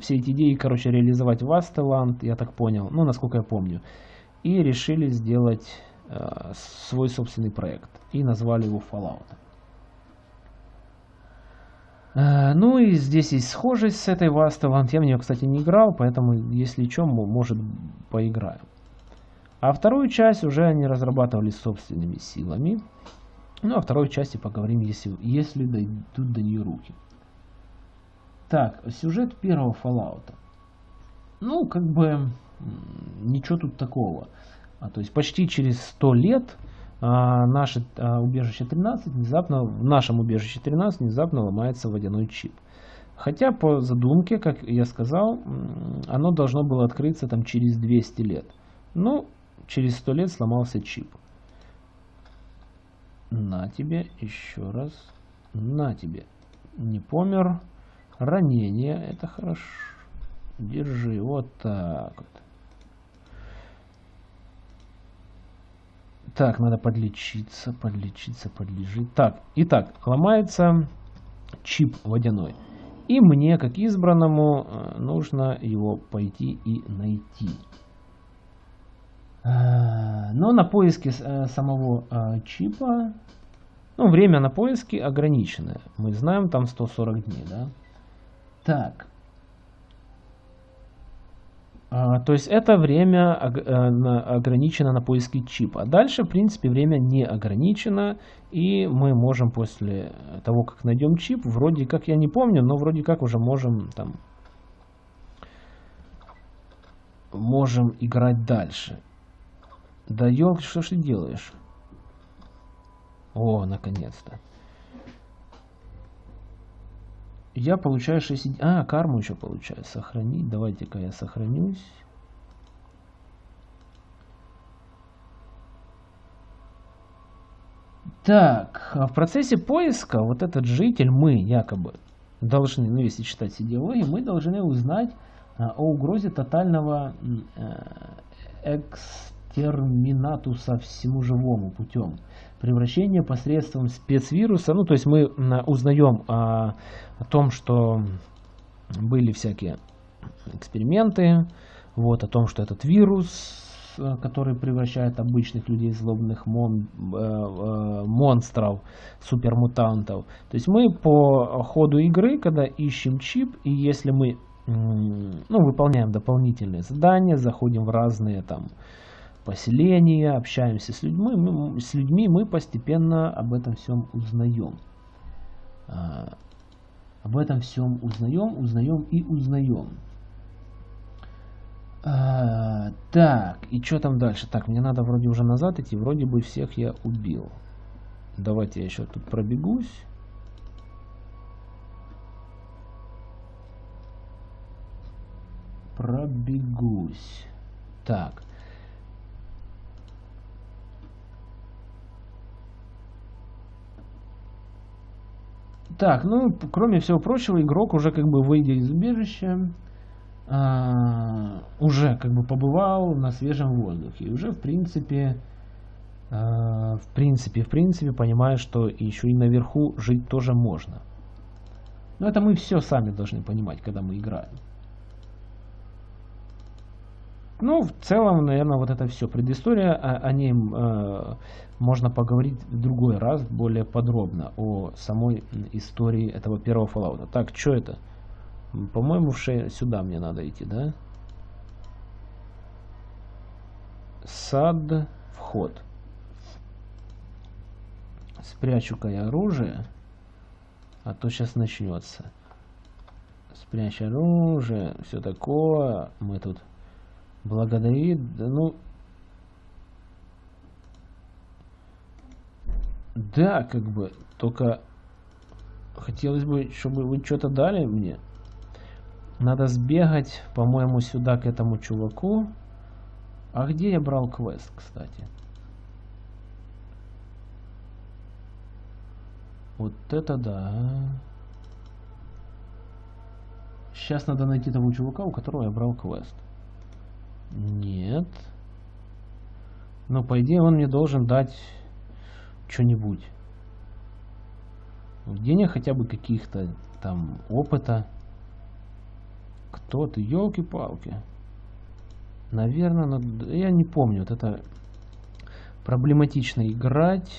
все эти идеи, короче, реализовать в Астеланд, я так понял, ну, насколько я помню. И решили сделать э, свой собственный проект. И назвали его Fallout. Э, ну и здесь есть схожесть с этой Вастеланд. Я в нее, кстати, не играл, поэтому, если что, может, поиграю. А вторую часть уже они разрабатывали собственными силами. Ну, а второй части поговорим, если, если дойдут до нее руки. Так, сюжет первого Fallout. Ну, как бы, ничего тут такого. А, то есть почти через 100 лет а, наше а, убежище 13 внезапно, в нашем убежище 13 внезапно ломается водяной чип. Хотя по задумке, как я сказал, оно должно было открыться там через 200 лет. Ну, через 100 лет сломался чип. На тебе еще раз. На тебе. Не помер. Ранение, это хорошо. Держи, вот так вот. Так, надо подлечиться, подлечиться, подлежить. Так, итак, ломается чип водяной. И мне, как избранному, э, нужно его пойти и найти. Э, но на поиске э, самого чипа, ну, время на поиски ограниченное. Мы знаем, там 140 дней, да? Так. А, то есть это время э, ограничено на поиски чипа. Дальше, в принципе, время не ограничено. И мы можем после того, как найдем чип, вроде как, я не помню, но вроде как уже можем там можем играть дальше. Да елки, что ж ты делаешь? О, наконец-то. Я получаю 6... А, карму еще получаю. Сохранить. Давайте-ка я сохранюсь. Так, а в процессе поиска вот этот житель, мы якобы должны, ну если читать идеологии, мы должны узнать а, о угрозе тотального э, экстерминатуса всему живому путем превращения посредством спецвируса. Ну, то есть мы узнаем о, о том, что были всякие эксперименты, вот, о том, что этот вирус, э, который превращает обычных людей в злобных мон, э, э, монстров, супермутантов. То есть мы по ходу игры, когда ищем чип, и если мы ну, выполняем дополнительные задания, заходим в разные там поселения, общаемся с людьми, мы, с людьми мы постепенно об этом всем узнаем. А, об этом всем узнаем, узнаем и узнаем. А, так, и что там дальше? Так, мне надо вроде уже назад идти, вроде бы всех я убил. Давайте я еще тут пробегусь. Пробегусь. Так. Так, ну, кроме всего прочего, игрок уже как бы выйдя из убежища, а, уже как бы побывал на свежем воздухе. И уже в принципе, а, в принципе, в принципе, понимает, что еще и наверху жить тоже можно. Но это мы все сами должны понимать, когда мы играем. Ну, в целом, наверное, вот это все. Предыстория, о, о ней э, можно поговорить в другой раз более подробно о самой истории этого первого Fallout. Так, что это? По-моему, сюда мне надо идти, да? Сад, вход. Спрячу-ка я оружие, а то сейчас начнется. Спрячь оружие, все такое. Мы тут благодарит, да ну... Да, как бы, только хотелось бы, чтобы вы что-то дали мне. Надо сбегать, по-моему, сюда к этому чуваку. А где я брал квест, кстати? Вот это да. Сейчас надо найти того чувака, у которого я брал квест. Нет. Но по идее он мне должен дать что-нибудь. Денег хотя бы каких-то там опыта. Кто ты? Елки-палки. Наверное, но я не помню. Вот это проблематично играть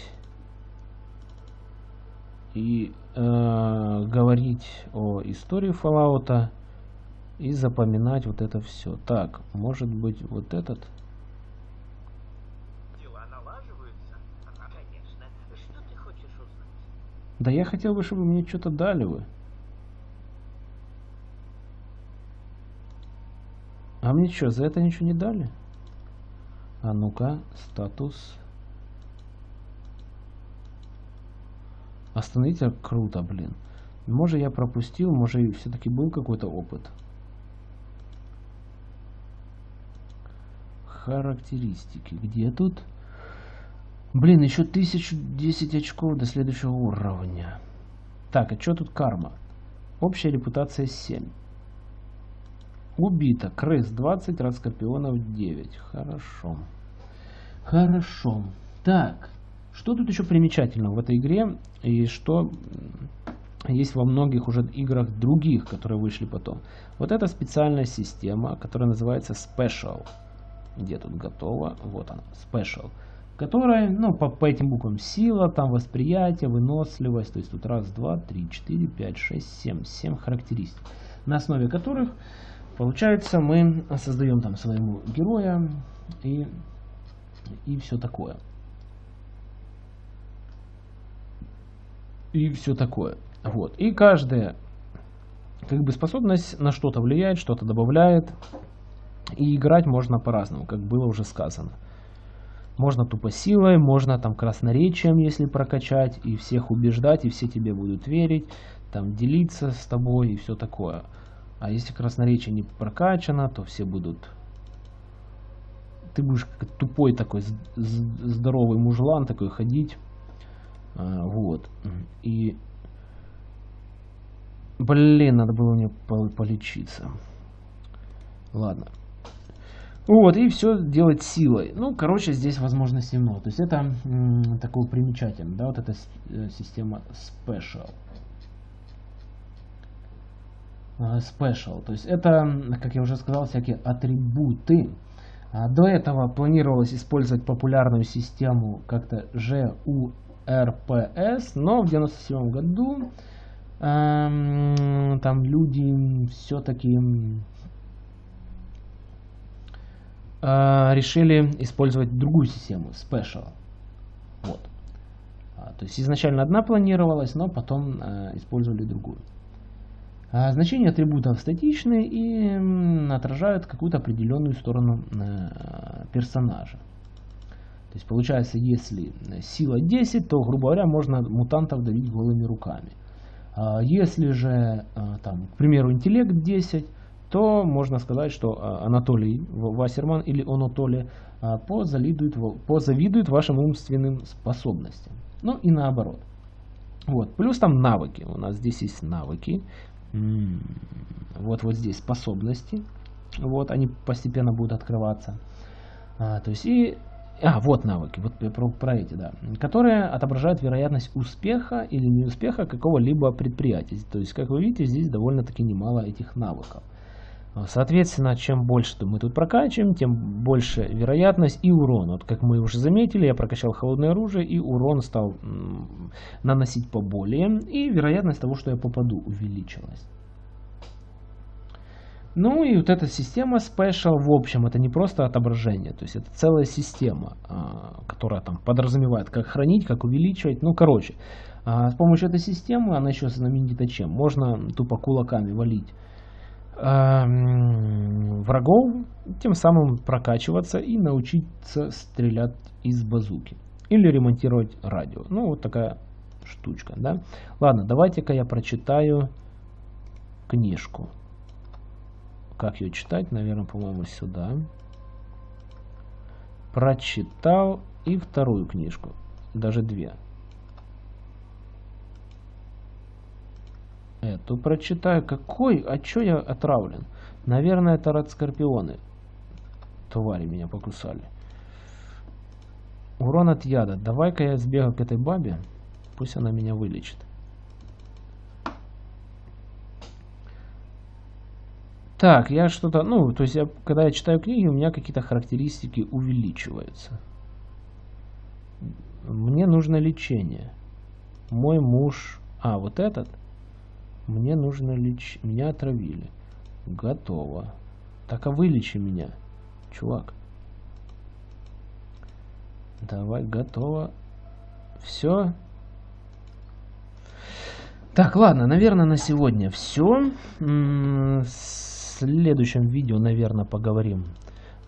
и э, говорить о истории Fallout и запоминать вот это все. Так, может быть вот этот? Дела налаживаются? Конечно. Что ты хочешь узнать? Да я хотел бы, чтобы мне что-то дали вы. А мне что, за это ничего не дали? А ну-ка, статус. Остановите, круто, блин. Может я пропустил, может все-таки был какой-то опыт. Характеристики. Где тут? Блин, еще 1010 очков до следующего уровня. Так, а что тут карма? Общая репутация 7. Убито. Крыс 20, раз скорпионов 9. Хорошо. Хорошо. Так. Что тут еще примечательного в этой игре и что есть во многих уже играх других, которые вышли потом. Вот эта специальная система, которая называется Special. Где тут готово? Вот она, Special. Которая, ну, по, по этим буквам сила, там восприятие, выносливость. То есть тут раз, два, три, четыре, пять, шесть, семь. Семь характеристик. На основе которых, получается, мы создаем там своему героя и, и все такое. и все такое. Вот. И каждая как бы способность на что-то влияет, что-то добавляет. И играть можно по-разному, как было уже сказано. Можно тупо силой, можно там красноречием, если прокачать, и всех убеждать, и все тебе будут верить, там делиться с тобой и все такое. А если красноречие не прокачано, то все будут... Ты будешь как тупой такой здоровый мужлан такой ходить а, вот. И... Блин, надо было мне полечиться. Ладно. Вот, и все делать силой. Ну, короче, здесь возможностей много. То есть это такое примечательно, да, вот эта э, система Special. А, special. То есть это, как я уже сказал, всякие атрибуты. А до этого планировалось использовать популярную систему как-то РПС, но в 97 году эм, там люди все-таки э, решили использовать другую систему, Special. Вот. А, то есть изначально одна планировалась, но потом э, использовали другую. А, значения атрибутов статичны и отражают какую-то определенную сторону э, персонажа. То есть получается, если сила 10, то, грубо говоря, можно мутантов давить голыми руками. А если же, там, к примеру, интеллект 10, то можно сказать, что а, Анатолий Вассерман или Анатолий позавидует, позавидует вашим умственным способностям. Ну и наоборот. Вот. Плюс там навыки. У нас здесь есть навыки. Вот, вот здесь способности. Вот, они постепенно будут открываться. А, то есть и а, вот навыки, вот про, про эти, да. Которые отображают вероятность успеха или неуспеха какого-либо предприятия. То есть, как вы видите, здесь довольно-таки немало этих навыков. Соответственно, чем больше мы тут прокачиваем, тем больше вероятность и урон. Вот как мы уже заметили, я прокачал холодное оружие, и урон стал наносить поболее, и вероятность того, что я попаду, увеличилась. Ну и вот эта система Special, в общем, это не просто отображение, то есть это целая система, а, которая там подразумевает, как хранить, как увеличивать. Ну, короче, а, с помощью этой системы, она еще знаменита чем? Можно тупо кулаками валить врагов, тем самым прокачиваться и научиться стрелять из базуки. Или ремонтировать радио. Ну, вот такая штучка, да. Ладно, давайте-ка я прочитаю книжку. Как ее читать? Наверное, по-моему, сюда. Прочитал и вторую книжку. Даже две. Эту прочитаю. Какой? А чё я отравлен? Наверное, это радскорпионы. Твари меня покусали. Урон от яда. Давай-ка я сбегаю к этой бабе. Пусть она меня вылечит. Так, я что-то, ну, то есть, я, когда я читаю книги, у меня какие-то характеристики увеличиваются. Мне нужно лечение. Мой муж... А, вот этот? Мне нужно лечить. Меня отравили. Готово. Так, а вылечи меня, чувак. Давай, готово. Все. Так, ладно, наверное, на сегодня все следующем видео, наверное, поговорим.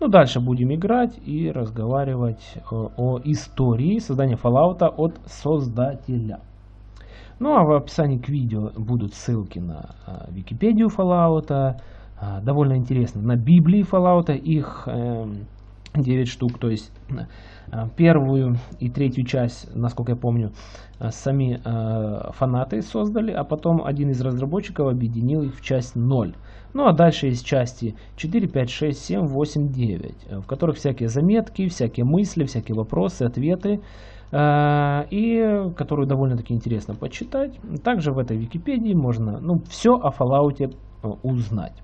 Ну, дальше будем играть и разговаривать о, о истории создания Fallout от создателя. Ну, а в описании к видео будут ссылки на а, Википедию Fallout, а, довольно интересно, на Библии Fallout, их э, 9 штук, то есть а, первую и третью часть, насколько я помню, а, сами э, фанаты создали, а потом один из разработчиков объединил их в часть 0. Ну а дальше есть части 4, 5, 6, 7, 8, 9, в которых всякие заметки, всякие мысли, всякие вопросы, ответы, э, и которую довольно-таки интересно почитать. Также в этой Википедии можно ну, все о Fallout э, узнать.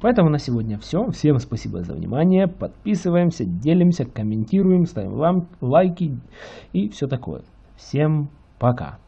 Поэтому на сегодня все. Всем спасибо за внимание. Подписываемся, делимся, комментируем, ставим лайки и все такое. Всем пока.